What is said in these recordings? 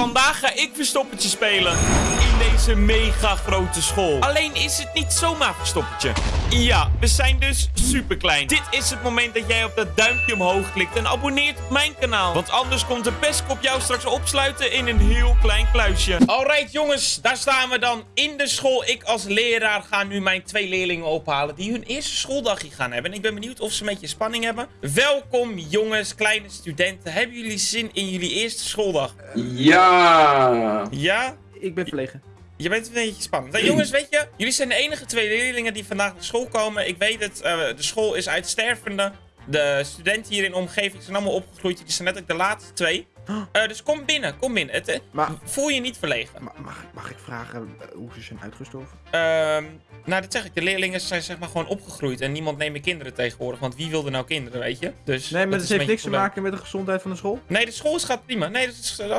Vandaag ga ik verstoppertje spelen. Deze mega grote school. Alleen is het niet zomaar verstoppertje. Ja, we zijn dus super klein. Dit is het moment dat jij op dat duimpje omhoog klikt en abonneert op mijn kanaal. Want anders komt de pestkop jou straks opsluiten in een heel klein kluisje. Alright jongens, daar staan we dan in de school. Ik als leraar ga nu mijn twee leerlingen ophalen die hun eerste schooldagje gaan hebben. En ik ben benieuwd of ze een beetje spanning hebben. Welkom jongens, kleine studenten. Hebben jullie zin in jullie eerste schooldag? Ja. Ja? Ik ben verlegen. Je bent een beetje spannend. Nou, jongens, weet je, jullie zijn de enige twee leerlingen die vandaag naar school komen. Ik weet het, eh, de school is uitstervende. De studenten hier in de omgeving zijn allemaal opgegroeid. Jullie zijn net ook de laatste twee. Eh, dus kom binnen, kom binnen. Het, eh, Maar- voel je niet verlegen. Ma- mag, mag ik vragen eh, hoe ze zijn uitgestorven? Ehm, nou, dat zeg ik. De leerlingen zijn zeg maar gewoon opgegroeid. En niemand neemt meer kinderen tegenwoordig. Want wie wilde nou kinderen, weet je? Dus Nee, maar dat is heeft niks te maken met de gezondheid van de school? Nee, de school gaat prima. Nee, de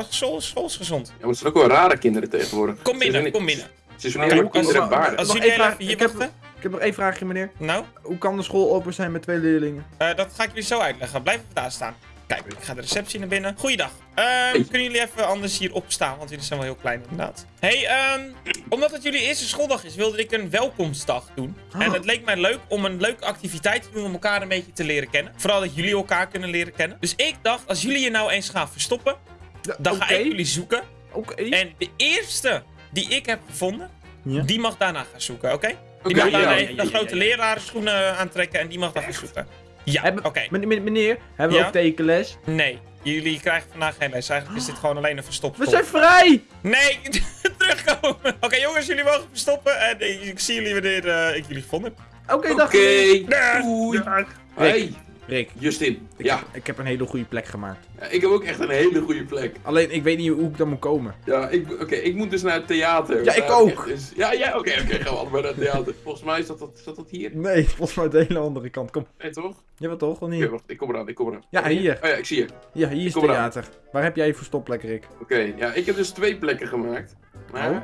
school, de school is gezond. Ja, maar het zijn ook wel rare kinderen tegenwoordig. Kom binnen, kom binnen. Ze zijn helemaal kinderen en baarden. Als jullie even hier ik heb- wachten. Ik heb nog één vraagje, meneer. Nou? Hoe kan de school open zijn met twee leerlingen? Eh, dat ga ik jullie zo uitleggen. Blijf even daar staan. Kijk, ik ga de receptie naar binnen. Goeiedag. Ehm, Hey. Kunnen jullie even anders hier opstaan? Want jullie zijn wel heel klein inderdaad. hey, ehm, omdat het jullie eerste schooldag is, wilde ik een welkomstdag doen. Oh. En het leek mij leuk om een leuke activiteit te doen om elkaar een beetje te leren kennen. Vooral dat jullie elkaar kunnen leren kennen. Dus ik dacht, als jullie je nou eens gaan verstoppen, Ja, dan ga ik jullie zoeken. Oké. En de eerste die ik heb gevonden, Ja. die mag daarna gaan zoeken, oké? Die mag daarna de grote lerarenschoenen aantrekken en die mag daar gaan zoeken. Ja, Hebben- oké. Meneer, hebben we Ja? ook tekenles? Nee, jullie krijgen vandaag geen les. Eigenlijk is dit gewoon alleen een verstopt We zijn vrij! Nee, terugkomen. Oké jongens, jullie mogen verstoppen. En ik zie jullie wanneer eh, ik jullie gevonden heb. Oké, dag Oké. Doei. Dag. Hey, Rick, Justin. ik, Ja. heb, ik heb een hele goede plek gemaakt. Ja, ik heb ook echt een hele goede plek. Alleen, ik weet niet hoe ik dan moet komen. Ja, ik, oké, ik moet dus naar het theater. Ja, ik ook. is- ja, ja, oké, oké, gaan we naar het theater. Volgens mij is dat, dat, zat dat hier. Nee, volgens mij de hele andere kant. Kom. Nee, toch? Je wat toch, of niet? wacht, ik kom eraan, ik kom eraan. Ja, hier. Oh ja, ik zie je. Ja, hier is eraan. theater. Waar heb jij je verstopplek, Rick? Oké, ja, ik heb dus twee plekken gemaakt. Maar, Oh.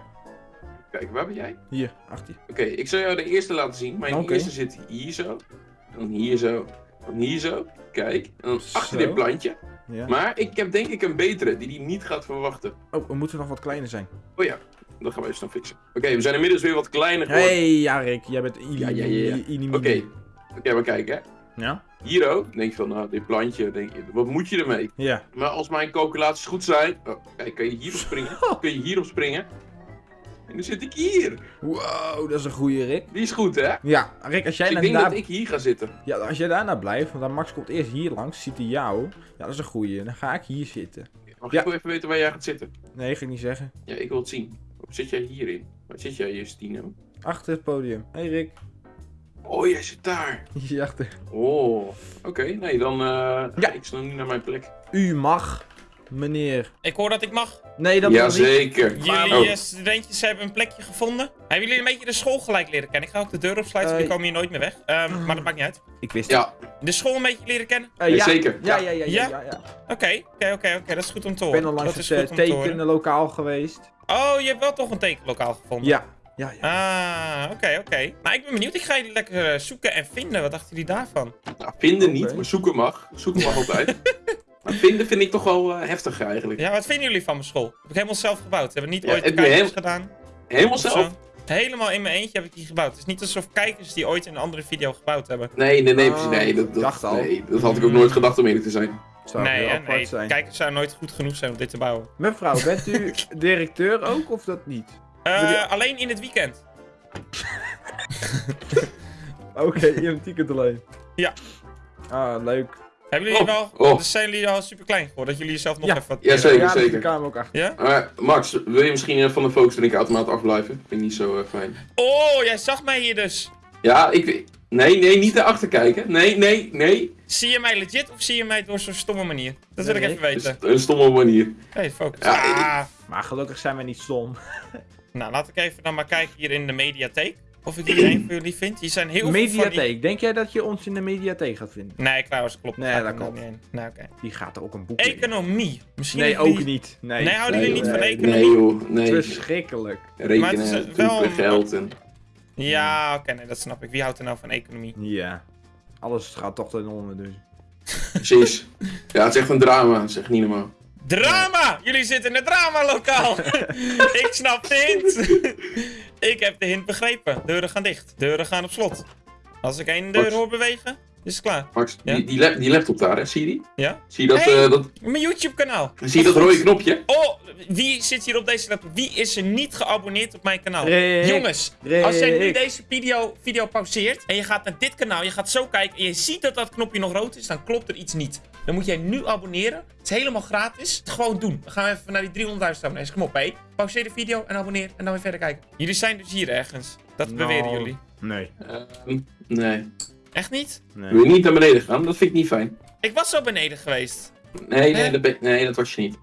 kijk, waar ben jij? Hier, achter je. Oké, ik zal jou de eerste laten zien. Mijn eerste zit hier zo. Dan hier zo. Dan hier zo. Kijk. En dan achter Zo. dit plantje. Ja. Maar ik heb denk ik een betere die die niet gaat verwachten. Oh, we moeten nog wat kleiner zijn. Oh ja, dat gaan we even snel fixen. Oké, we zijn inmiddels weer wat kleiner geworden. Hey, ja, Rick. Jij bent. Ja, ja, ja, ja. Oké, Ili- oké, maar kijk hè. Ja? Hier ook. Denk je van, nou, dit plantje, denk je, wat moet je ermee? Ja. Maar als mijn calculaties goed zijn. Oh, kijk, kan je hierop springen? Kun je hierop springen? En dan zit ik hier. Wow, dat is een goeie, Rick. Die is goed, hè? Ja, Rick, als jij, Dus ik denk daar... dat ik hier ga zitten. ja, als jij daarna blijft, want dan Max komt eerst hier langs, ziet hij jou. Ja, dat is een goeie. Dan ga ik hier zitten. Mag Ja. ik wel even weten waar jij gaat zitten? Nee, ga ik niet zeggen. Ja, ik wil het zien. Zit jij hierin? Waar zit jij, Justino? Achter het podium. Hey, Rick. Oh, jij zit daar. Hier achter. Oh, oké. Nee, dan eh Ja. ga ik snel nu naar mijn plek. U mag, meneer. Ik hoor dat ik mag. Nee, dat mag niet. Jazeker. Jullie Oh. eh, studentjes hebben een plekje gevonden. Hebben jullie een beetje de school gelijk leren kennen? Ik ga ook de deur opsluiten, Eh, jullie komen hier nooit meer weg. Ehm, maar dat maakt niet uit. Ik wist het. Ja, De school een beetje leren kennen? Eh, Ja, ja, zeker. Ja, Ja. ja, ja, ja. Ja? ja, ja. Oké, oké, oké, oké. Dat is goed om te Ik horen. ben al langs dat is het eh, tekenlokaal geweest. Oh, je hebt wel toch een tekenlokaal gevonden? Ja. Ja, ja. Ah, oké, oké. Nou, ik ben benieuwd. Ik ga jullie lekker zoeken en vinden. Wat dachten jullie daarvan? nou, vinden niet, maar zoeken mag. Zoeken mag altijd. maar vinden vind ik toch wel eh, heftig eigenlijk. Ja, wat vinden jullie van mijn school? Heb ik helemaal zelf gebouwd. Hebben niet Ja, ooit heb je kijkers heel- gedaan? Helemaal zelf? zo? Helemaal in mijn eentje heb ik die gebouwd. Het is niet alsof kijkers die ooit in een andere video gebouwd hebben. Nee, nee, nee, Oh. Nee, dat, dat, dacht al. nee, dat had ik ook nooit gedacht om eerlijk te zijn. Zou nee, nee. zijn. Kijkers zouden nooit goed genoeg zijn om dit te bouwen. Mevrouw, bent u directeur ook of dat niet? Eh, je- Alleen in het weekend. Oké, in een ticket alleen. Ja. Ah, leuk. Hebben jullie Oh, wel... oh. Dus zijn jullie al super klein geworden? Dat jullie jezelf nog Ja. even wat... Ja, zeker. ja, zeker. de kamer ook achter. Ja? Maar Max, wil je misschien eh, van de focus drink automaat afblijven? Vind ik niet zo eh, fijn. Oh, jij zag mij hier dus. Ja, ik... Nee, nee, niet erachter kijken. Nee, nee, nee. Zie je mij legit of zie je mij door zo'n stomme manier? Dat wil Nee, ik even weten. een stomme manier. Hey, focus. Ja, ik- Ah. Maar gelukkig zijn wij niet stom. Nou, laat ik even dan maar kijken hier in de mediatheek. Of ik hier een van jullie vind. Hier zijn heel veel die... Mediatheek. Denk jij dat je ons in de mediatheek gaat vinden? Nee, trouwens, klopt. Nee, dat er klopt. Nee, oké. Die gaat er ook een boek in. Economie. Misschien Nee, ook niet. Nee. Nee, houden jullie Nee, niet van economie? Nee joh, nee. Verschrikkelijk. Maar het is, Rekenen, wel een- geld en... Ja, oké, nee, dat snap ik. Wie houdt er nou van economie? Ja. Alles gaat toch ten onder dus. Precies. Ja, het is echt een drama. Dat is echt niet normaal. Drama! Jullie zitten in het drama-lokaal. ik snap de hint. ik heb de hint begrepen. Deuren gaan dicht. Deuren gaan op slot. Als ik één deur hoor bewegen, is het klaar. Max, Ja. die, die, lap- die laptop daar, hè? zie je die? Ja? Zie je dat, Hey. eh, dat, Mijn YouTube-kanaal. zie je dat rode knopje? Oh, wie zit hier op deze laptop? Wie is er niet geabonneerd op mijn kanaal? Rick. Jongens, Rick. als jij nu deze video, video pauzeert en je gaat naar dit kanaal, je gaat zo kijken en je ziet dat dat knopje nog rood is, dan klopt er iets niet. Dan moet jij nu abonneren. Het is helemaal gratis. Gewoon doen. Dan gaan we even naar die 300.000 abonnees. Kom op, hé. Pauzeer de video en abonneer en dan weer verder kijken. Jullie zijn dus hier ergens. Dat Nou. beweren jullie. Nee. Ehm, nee. Echt niet? nee. Wil je niet naar beneden gaan? Dat vind ik niet fijn. Ik was zo beneden geweest. Nee, nee, dat, ben- nee, dat was je niet.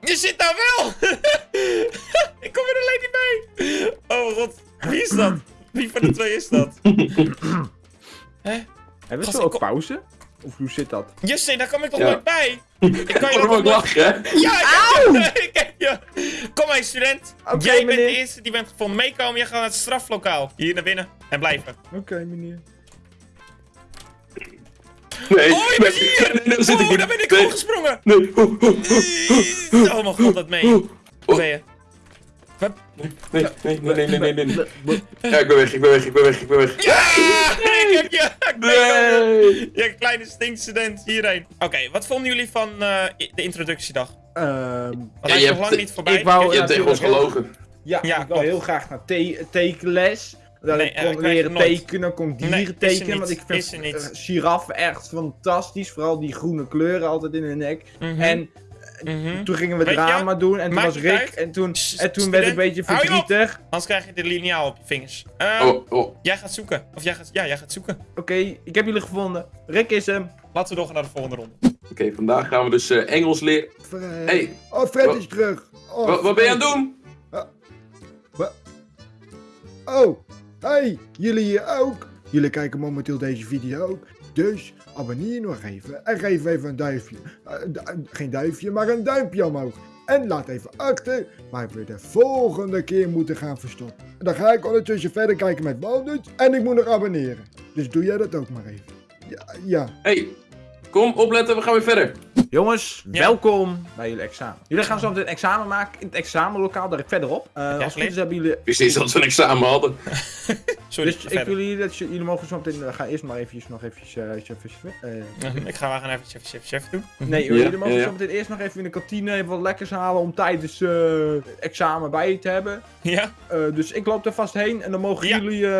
Je zit daar wel! ik kom er alleen niet bij. Oh mijn god. Wie is dat? Wie van de twee is dat? Hè? Hebben we zo ook pauze? Of hoe zit dat? Justin, daar kom ik toch Ja. nooit bij? Ik kan je ook nog- lachen, hè? Ja, ik ik heb je. Kom maar, student. Oké, Jij bent meneer. de eerste die bent gevonden. Meekomen, jij gaat naar het straflokaal. Hier naar binnen. En blijven. Oké, meneer. Nee, Oh, je nee, bent hier! nee, nee, daar ben ik Nee, opgesprongen. Nee, oh, oh, oh, Oh mijn god, dat meen je. Waar ben je? Nee, nee, nee, nee, nee, nee, nee. Ja, ik ben weg, ik ben weg, ik ben weg, ik ben weg. Ja! Ik heb je! Ik ben Nee! Je kleine stinkstudent hierheen. Oké, wat vonden jullie van eh, i- de introductiedag? Ehm, Want Ja, je hebt- lang niet voorbij. ik wou- Je hebt tegen ons gelogen. ja, Ja, ik wil heel graag naar te tekenles. Dat Nee, ik eh, kon leren nooit. tekenen, kon dieren Nee, tekenen. niet. Want ik vind niet. eh, giraffen echt fantastisch. Vooral die groene kleuren altijd in hun nek. Mhm, En mhm. toen gingen we Weet je, drama doen. En toen was Rick. uit. En toen, en toen werd ik een beetje verdrietig. Anders krijg je de lineaal op je vingers. Eh, Oh, oh. Jij gaat zoeken. Of jij gaat, ja, jij gaat zoeken. Oké, ik heb jullie gevonden. Rick is hem. Laten we doorgaan naar de volgende ronde. Oké, vandaag gaan we dus eh, Engels leren. Fred. Hey. Oh, Fred is terug. Oh, Wat, wat ben je aan het doen? Oh, hey, jullie hier ook. Jullie kijken momenteel deze video ook. Dus abonneer nog even en geef even een duimpje. Eh, du- geen duimpje, maar een duimpje omhoog. En laat even achter waar we de volgende keer moeten gaan verstoppen. En dan ga ik ondertussen verder kijken met Walnut en ik moet nog abonneren. Dus doe jij dat ook maar even. Ja, ja. hey, kom opletten, we gaan weer verder. Jongens, Ja. welkom bij jullie examen. Jullie gaan zo meteen een examen maken in het examenlokaal, daar verderop. Eh als het is hebben jullie... Ik wist niet dat we een examen hadden. Sorry, Dus ik wil jullie, dat jullie mogen zo meteen... uh, ga eerst maar eventjes nog eventjes... eh, chef, chef, eh, Ik ga we gaan even chef, chef, chef doen. Nee, Ja, jullie mogen ja, ja. zo meteen eerst nog even in de kantine even wat lekkers halen om tijdens eh, het examen bij je te hebben. Ja, Eh, dus ik loop er vast heen en dan mogen Ja. jullie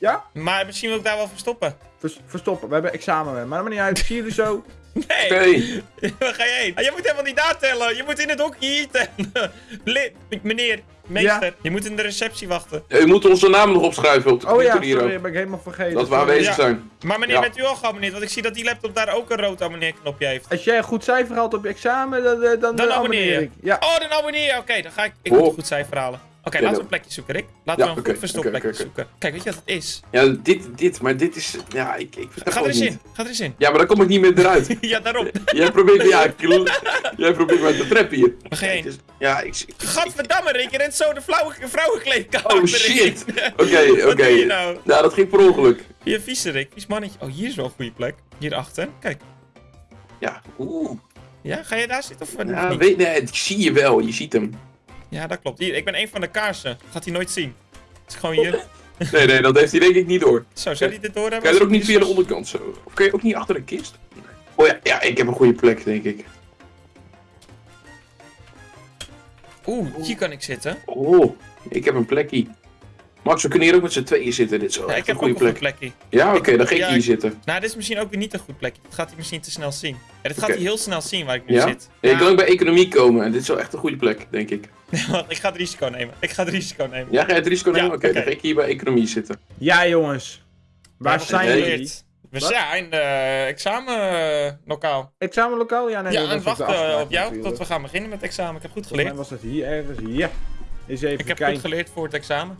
eh, maar misschien wil ik daar wel verstoppen. vers- verstoppen. We hebben examen, maar dat maakt niet uit. Ik zie jullie zo. Nee, Oké, waar ga je heen? Ah, je moet helemaal niet daar tellen. Je moet in het hokje hier tellen. Lid, meneer, meester. Je moet in de receptie wachten. Ja, u moet onze naam nog opschrijven op de Oh ja, hier sorry, ik helemaal vergeten. Dat we aanwezig Ja. zijn. Maar meneer, Ja. bent u al geabonneerd? Want ik zie dat die laptop daar ook een rood abonneerknopje heeft. Als jij een goed cijfer haalt op je examen, dan, eh, dan, Dan eh, abonneer je. ik. Ja. Oh, dan abonneer je. Oké, dan ga ik. Ik Oh. moet een goed cijfer halen. Oké, laten we een plekje zoeken, Rick. Laten we een goed verstopt oké, plekje oké, oké. zoeken. Kijk, weet je wat het is? Ja, dit, dit, maar dit is... Ja, ik, ik Ga er eens in. Ga er eens in. Ja, maar dan kom ik niet meer eruit. ja, daarom. Jij probeert, ja, jij probeert mij te trappen hier. Is- Ja, ik... Gadverdamme, Rick. Je rent zo de vrouwenkleedkamer Oh shit! Oké, oké. nou? Nou, dat ging per ongeluk. Hier, vieze Rick. Vies mannetje. Oh, hier is wel een goede plek. Hierachter. Kijk. Ja, oeh. Ja, ga je daar zitten of eh, Ja, niet? weet, nee, ik zie je wel, je ziet hem. Ja, dat klopt. Hier, ik ben een van de kaarsen. Gaat hij nooit zien. Het is gewoon hier. Nee, nee, dat heeft hij denk ik niet door. Zo, zou hij dit door hebben? Kan je er ook niet via de onderkant zo? Of kun je ook niet achter een kist? Oh ja, ja, ik heb een goede plek, denk ik. Oeh, hier kan ik zitten. Oh, ik heb een plekje. Max, we kunnen hier ook met z'n tweeën zitten. Dit is wel Ja, ik heb een goede plek. plekje. Ja, oké, dan ga ik Ja, hier ik- zitten. Nou, dit is misschien ook weer niet een goed plekje. Dat gaat hij misschien te snel zien. Ja, dit gaat hij heel snel zien waar ik nu Ja? zit. Ja, je kan ook bij economie komen en dit is wel echt een goede plek, denk ik. Ik ga het risico nemen. Ik ga het risico nemen. Ja, ga je het risico Ja, nemen? Oké, oké. dan ga ik hier bij economie zitten. Ja, jongens. Waar Ja, zijn jullie? We Wat? zijn in de examenlokaal. Examenlokaal? Ja, nee, ja, de wachten afspraak op jou natuurlijk. tot we gaan beginnen met het examen. Ik heb goed geleerd. was dat hier ergens. Ja. Eens even Ik heb kijken. goed geleerd voor het examen.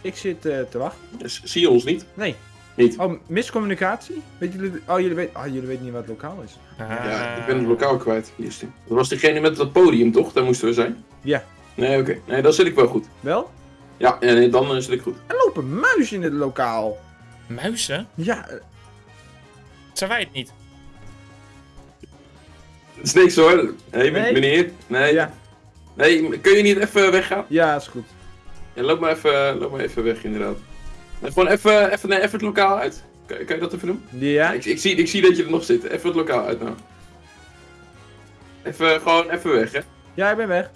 Ik zit eh, te wachten. Dus, zie je ons niet? Nee. Niet. Oh, miscommunicatie? Weet jullie... Oh, jullie weten, oh, jullie weten niet wat lokaal is. Ja, ik ben het lokaal kwijt. Is die. Dat was diegene met dat podium, toch? Daar moesten we zijn. Ja. Nee, oké. Nee, dan zit ik wel goed. Wel? Ja, nee, dan eh, zit ik goed. Er lopen muizen in het lokaal. Muizen? Ja, eh, Zijn wij het niet? Het is niks hoor. Hé, Nee? meneer. Nee. Ja, Nee, kun je niet even weggaan? ja, is goed. Ja, loop maar even, loop maar even weg, inderdaad. Nee, gewoon even, even, nee, even het lokaal uit. Kan, kan je dat even doen? Ja? Ik, ik, zie, ik zie dat je er nog zit. Even het lokaal uit nou. Even, gewoon even weg, hè? Ja, ik ben weg.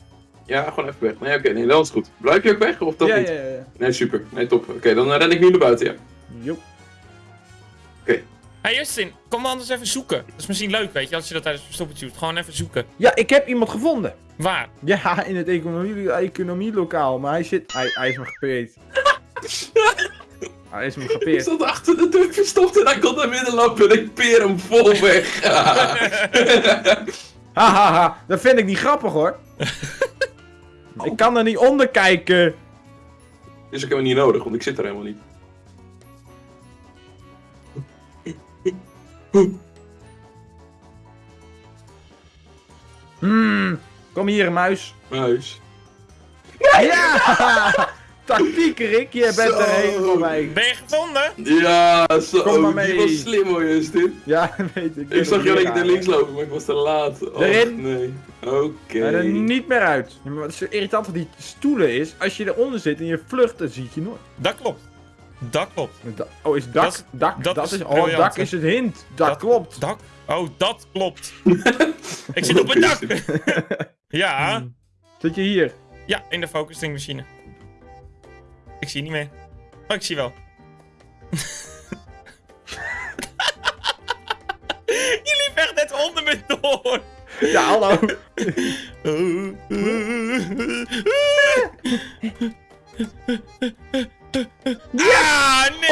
Ja, gewoon even weg. Nee, oké, nee, dan is goed. Blijf je ook weg, of dat ja, niet? ja, ja. Nee, super. Nee, top. Oké, dan eh, ren ik nu naar buiten, ja. Joep. Hé hey Justin, kom anders even zoeken. Dat is misschien leuk, weet je, als je dat tijdens het verstoppertje doet. Gewoon even zoeken. Ja, ik heb iemand gevonden. Waar? Ja, in het economie, economielokaal, maar hij zit... Hij, hij is me gepeerd. hij is me Ik gepeerd. zat achter de deur verstopt en hij kon naar binnen lopen en ik peer hem vol weg. Hahaha, dat vind ik niet grappig hoor. Ik kan er niet onder kijken. is ook helemaal niet nodig, want ik zit er helemaal niet. Hmm, kom hier, muis. Muis. Ja! Tactiek, Rick, je bent Zo. er helemaal bij. Ben je gevonden? Ja, zo. Kom maar Die mee. was slim hoor, Justin. Ja, weet ik. Ik zag je alleen alleen naar links lopen, maar ik was te laat. Och, Erin. nee. Oké. Ga er niet meer uit. Ja, maar wat zo irritant van die stoelen is, als je eronder zit en je vlucht, dan zie je nooit. Dat klopt. Dat klopt. Da- oh, is dak? Dat is- dak, dat dat, is is, oh, briljant, dak is het hint. Dat, Dat- klopt. Dak? Oh, dat klopt. ik zit op het dak. ja. Hmm. Zit je hier? Ja, in de focusing machine. Ik zie niet meer. Oh, ik zie wel. Je liep echt net onder me door. Ja, hallo. Ja, nee!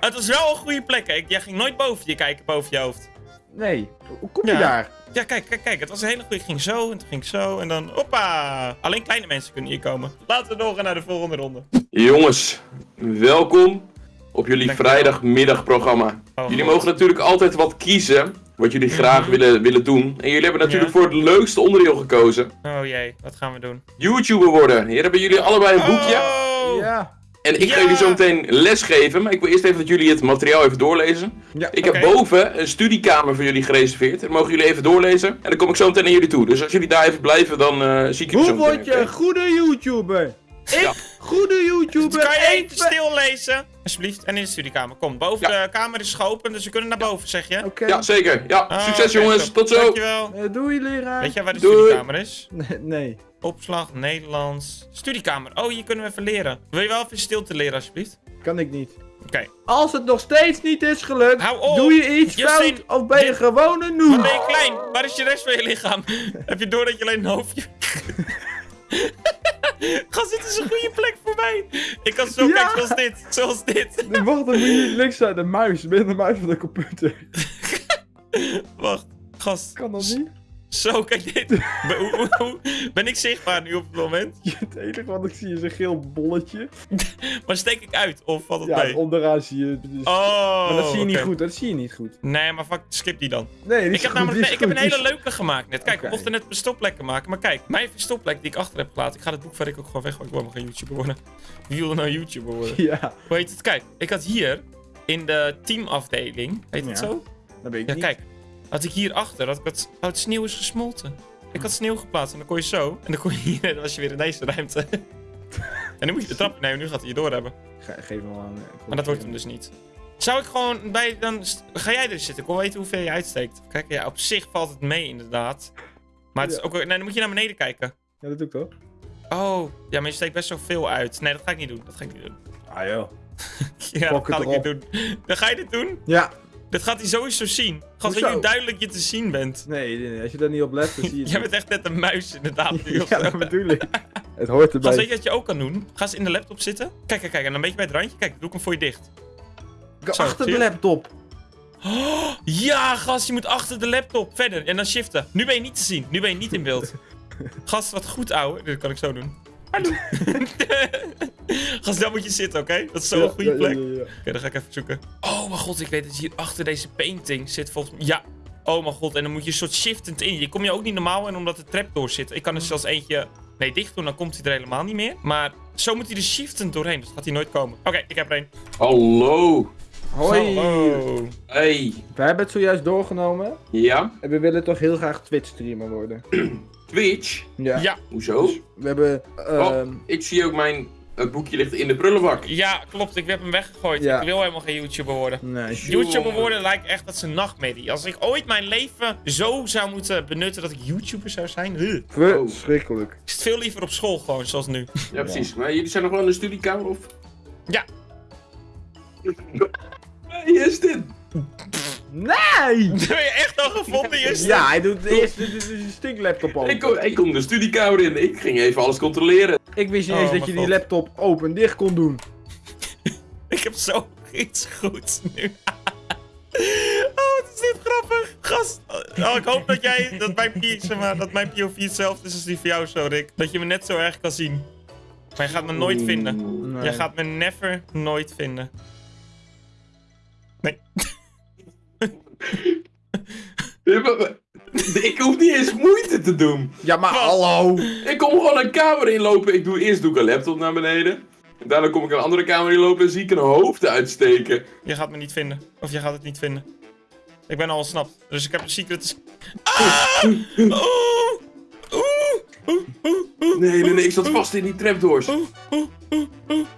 Het was wel een goede plek. hè. Jij ging nooit boven je kijken, boven je hoofd. Nee, hoe kom je Ja. daar? Ja, kijk, kijk, kijk. Het was een hele goede. Ik ging zo en toen ging ik zo en dan... Hoppa! Alleen kleine mensen kunnen hier komen. Laten we doorgaan naar de volgende ronde. Jongens, welkom op jullie vrijdagmiddagprogramma. Oh, jullie mogen natuurlijk altijd wat kiezen, wat jullie graag Mhm. willen, willen doen. En jullie hebben natuurlijk Ja. voor het leukste onderdeel gekozen. Oh jee, wat gaan we doen? YouTuber worden. Hier hebben jullie allebei een boekje. Oh! Ja. En ik ga jullie zo meteen les geven, maar ik wil eerst even dat jullie het materiaal even doorlezen. Ja. Ik heb boven een studiekamer voor jullie gereserveerd. Dan mogen jullie even doorlezen. En dan kom ik zo meteen naar jullie toe. Dus als jullie daar even blijven, dan eh, zie ik jullie zo Hoe word je een goede YouTuber? Ik, Ja. goede YouTuber, Kan je even even- stil lezen? Alsjeblieft. En in de studiekamer. Kom, boven Ja. de kamer is geopend, dus we kunnen naar boven, zeg je? Oké. Ja, zeker. Ja, Ah, succes jongens. top. Tot zo. Dankjewel. Eh, doei, leraar. Weet jij waar de Doei. studiekamer is? Nee. Opslag, Nederlands. Studiekamer. Oh, hier kunnen we even leren. Wil je wel even stilte leren, alsjeblieft? kan ik niet. Oké. Als het nog steeds niet is gelukt, Hou op. doe je iets Justin, fout of ben je dit- gewoon een Wat noob. ben je klein? Waar is je rest van je lichaam? Heb je door dat je alleen een hoofdje... Is een goede plek voor mij. Ik kan zo Ja. kijken zoals dit. Zoals dit. Wacht, dan moet je links zijn, de muis. Ben je de muis van de computer? Wacht. Gast. Kan dat niet? Zo, kijk dit. Ben, ik zichtbaar nu op het moment? Het enige wat ik zie is een geel bolletje. Maar steek ik uit? Of valt het Ja, mee? onderaan zie je... Dus... Oh, maar dat zie je niet goed, dat zie je niet goed. Nee, maar fuck, skip die dan. Nee, die is Ik heb goed, namelijk die nee, ik heb een hele is- leuke gemaakt net. Kijk, Oké. we mochten net verstopplekken maken. Maar kijk, mijn verstopplek die ik achter heb gelaten. Ik ga het boek verder ook gewoon weg. Ik wil helemaal geen YouTuber worden. Wie wil er nou YouTuber worden? Ja, Hoe heet het? Kijk, ik had hier in de teamafdeling. Heet het Ja. zo? dat weet ik Ja, niet. kijk. Had ik hier achter. Had ik dat, oh, het sneeuw is gesmolten. Ik had sneeuw geplaatst en dan kon je zo. En dan kon je hier. En dan was je weer in deze ruimte. en nu moet je de trap nemen. Nu gaat hij je door hebben. Ge- geef hem wel aan. eh, Maar dat wordt hem dus niet. Zou ik gewoon bij dan. Ga jij er zitten? Ik wil weten hoeveel je uitsteekt. Kijk, ja, op zich valt het mee, inderdaad. Maar het is ook. Nee, dan moet je naar beneden kijken. Ja, dat doe ik toch? Oh, ja, maar je steekt best wel veel uit. Nee, dat ga ik niet doen. Dat ga ik niet doen. Ah joh. Ja, dat ga ik niet doen. Dan ga je dit doen? Ja. Dit gaat hij sowieso zien. Gast, weet je duidelijk je te zien bent? Nee, nee, nee, als je daar niet op let, dan zie je Jij bent echt net een muis, inderdaad. Nu Ja, dat bedoel ik. Het hoort Gast, weet erbij. je wat je ook kan doen? Ga eens in de laptop zitten. Kijk, kijk, kijk. En dan een beetje bij het randje. Kijk, doe ik hem voor je dicht. zo, Achter de laptop. Ja, gast, je moet achter de laptop verder en dan shiften. Nu ben je niet te zien. Nu ben je niet in beeld. Gast, wat goed, ouwe. Dit kan ik zo doen. Hallo. gast, daar moet je zitten, oké? Dat is zo'n Ja, goede ja, plek. ja, Oké, dan ga ik even zoeken. Oh mijn god, ik weet dat hier achter deze painting zit volgens mij. Ja. Oh mijn god, en dan moet je een soort shiftend in. Je kom je ook niet normaal in omdat de trap door zit. Ik kan er zelfs eentje... Nee, dicht doen, dan komt hij er helemaal niet meer. Maar zo moet hij er shiftend doorheen, dus gaat hij nooit komen. Oké, ik heb er een. Hallo. Hoi. Hallo. Hey, We hebben het zojuist doorgenomen. ja, En we willen toch heel graag Twitch streamer worden. Twitch. Ja. Ja, Hoezo? We hebben... ehm, Ik zie ook mijn eh, boekje ligt in de prullenbak. ja, klopt. Ik heb hem weggegooid. Ja. Ik wil helemaal geen YouTuber worden. nee. YouTuber worden lijkt echt dat is een nachtmerrie. Als ik ooit mijn leven zo zou moeten benutten dat ik YouTuber zou zijn, huh. Verschrikkelijk. ik zit veel liever op school gewoon, zoals nu. Ja, precies. Maar jullie zijn nog wel in de studiekamer of? Ja. Wie is dit? Nee! Ben je echt al gevonden, Justin? Ja, hij doet eerst de stinklaptop open. Ik kom, ik kom de studiekamer in. Ik ging even alles controleren. Ik wist niet Oh, eens dat mijn je die laptop open en dicht kon doen. Ik heb zo iets goeds nu. Oh, wat is dit grappig. Gast. Oh, ik hoop dat jij, dat mijn, zeg maar, dat mijn POV hetzelfde is als die van jou zo, Rick. Dat je me net zo erg kan zien. Maar je gaat me nooit vinden. Oeh. Je gaat me never nooit vinden. Nee. Ik hoef niet eens moeite te doen. Ja, maar Wat? hallo. Ik kom gewoon een kamer inlopen. Ik doe eerst doe ik een laptop naar beneden. En daarna kom ik een andere kamer inlopen en zie ik een hoofd uitsteken. Je gaat me niet vinden. Of je gaat het niet vinden. Ik ben al ontsnapt. Dus ik heb een secret... Ah! Oeh! Oeh! Oeh! Oeh! Oeh! Nee, nee, nee, ik zat vast in die trapdoors. Help,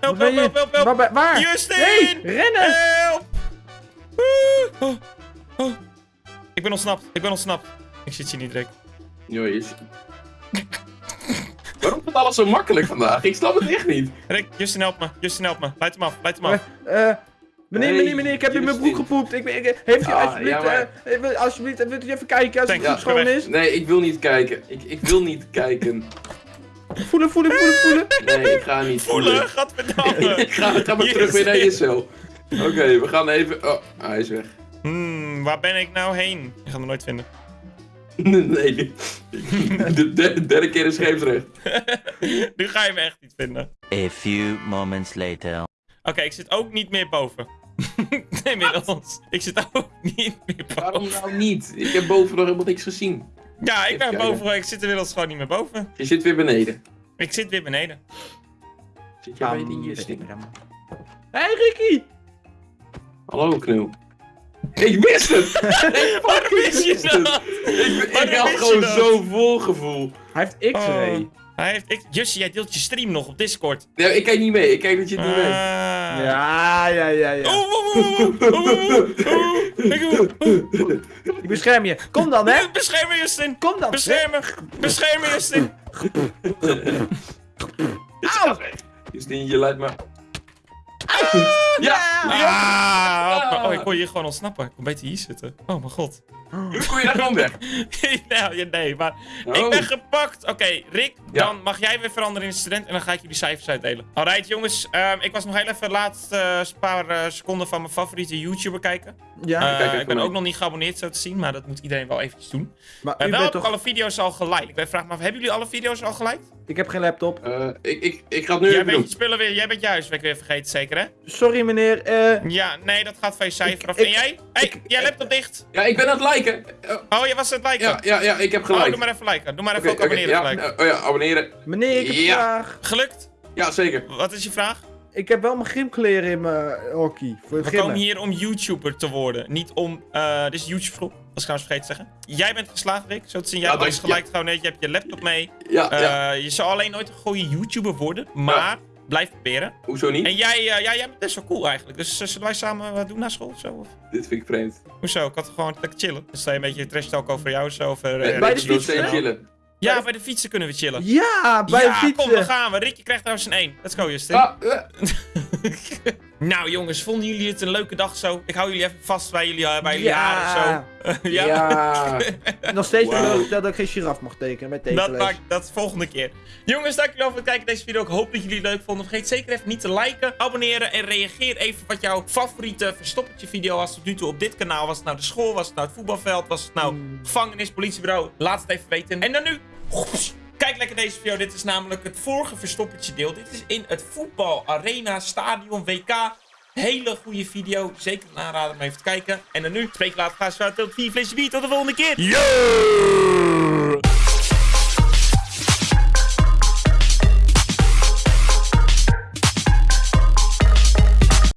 help, help, help, help! Waar? waar? Justin! Nee, rennen! Help! Ik ben ontsnapt. Ik ben ontsnapt. Ik zit hier niet, Rick. Jongens. Waarom gaat alles zo makkelijk vandaag? Ik snap het echt niet. Rick, Justin, help me. Justin, help me. Leid hem af. Leid hem af. Eh, eh, meneer, Hey, meneer, meneer, ik heb in mijn broek gepoept. Ik, ben- ik, heeft u Ah, alsjeblieft, ja, maar- eh, wil- alsjeblieft, wilt u even kijken als het goed Ja, schoon is? Nee, ik wil niet kijken. Ik, ik wil niet kijken. Voelen, voelen, voelen, voelen. Nee, ik ga niet Voelen, gadverdamme. ik ga, ga maar terug weer naar je cel. Oké, we gaan even... Oh, hij is weg. Hmm, waar ben ik nou heen? Je gaat me nooit vinden. Nee. De de- derde keer is scheepsrecht. nu ga je me echt niet vinden. A few moments later. Oké, ik zit ook niet meer boven. Inmiddels. Ik zit ook niet meer Waarom boven. nou niet? Ik heb boven nog helemaal niks gezien. Ja, ik Even ben kijken. boven. Ik zit inmiddels gewoon niet meer boven. Je zit weer beneden. Ik zit weer beneden. Zit jij bij die Justin? Hé, hey, Ricky! Hallo, Knul. Ik wist het! Ik Waarom wist je dat? Ik, ik had gewoon dat? zo vol gevoel. Hij heeft X-ray. Oh, hij heeft... Ik, Jussie, jij deelt je stream nog op Discord. Ja, ik kijk niet mee. Ik kijk dat je het niet Ah. weet. Ja, ja, ja, ja. Oeh, oeh, oeh, oeh, oeh, oeh. Ik bescherm je. Kom dan, hè? Bescherm me, Justin. Kom dan. Bescherm me. Bescherm me, Justin. Auw! Justin, je leidt me... Ja! Ah, help me. Oh, ik kon hier gewoon ontsnappen. Ik kon beter hier zitten. Oh, mijn god. Nu kon je daar gewoon weg. nou, ja, nee, maar Oh. ik ben gepakt. Oké, Rick, Ja. dan mag jij weer veranderen in student en dan ga ik jullie cijfers uitdelen. Alright, jongens. ehm, ik was nog heel even de laatste eh, paar eh, seconden van mijn favoriete YouTuber kijken. Ja, Eh, kijk even ik ben mee. ook nog niet geabonneerd zo te zien, maar dat moet iedereen wel eventjes doen. maar En u wel bent heb ik toch... alle video's al geliked. Ik ben vraag me af, hebben jullie alle video's al geliked? Ik heb geen laptop. Eh, ik, ik, ik ga het nu Jij even bent doen. je spullen weer, jij bent je huiswerk weer vergeten, zeker hè? Sorry, meneer. eh Ja, nee, dat gaat van je cijfer af. ik- en jij? Hé, hey, jij laptop dicht. Ja, ik ben aan het liken. Oh, je was aan het liken. ja, ja, ja, ik heb Oh, gelijk. doe maar even liken. Doe maar even ook abonneren ja, gelijk. eh, oh ja, abonneren. meneer, ik heb Ja. vraag. Gelukt? Ja, zeker. Wat is je vraag? Ik heb wel mijn gymkleren in mijn hockey. Voor het We gymmen. komen hier om YouTuber te worden. Niet om... eh dit is YouTube school. Dat is trouwens vergeten te zeggen. Jij bent geslaagd, Rick. Zo te zien. Jij Ja, alles gelijk gewoon net. Je hebt je laptop mee. Ja, Eh, ja. Je zal alleen nooit een goede YouTuber worden. Maar blijf proberen. Hoezo niet? En jij, eh, ja, jij bent best wel cool eigenlijk. Dus eh, zullen wij samen wat doen na school of zo? Of? Dit vind ik vreemd. Hoezo? Ik had gewoon lekker chillen. Dus sta je een beetje trash talk over jou of zo. Over, eh, Eh, bij Rick. de fietsen? chillen. Ja, bij de fietsen kunnen we chillen. Ja, bij ja, de fietsen. kom, daar gaan we. Rick, je krijgt trouwens een 1. Let's go, Justin. Ah, eh, Nou jongens, vonden jullie het een leuke dag zo? Ik hou jullie even vast bij jullie, eh, bij jullie Ja. haren zo. ja, ja. Nog steeds Wauw. teleurgesteld dat ik geen giraf mag tekenen met dat tekenles. maakt dat volgende keer. Jongens, dankjewel voor het kijken naar deze video. Ik hoop dat jullie het leuk vonden. Vergeet zeker even niet te liken, abonneren en reageer even wat jouw favoriete verstoppertje video was tot nu toe op dit kanaal. Was het nou de school, was het nou het voetbalveld, was het nou gevangenis, politiebureau? Laat het even weten. En dan nu... Kijk lekker deze video. Dit is namelijk het vorige verstoppertje deel. Dit is in het voetbal arena stadion WK. Hele goede video. Zeker een aanrader om even te kijken. En dan nu, spreek later. Ga zo uit. Tot vier flesje bier. Tot de volgende keer. Yo!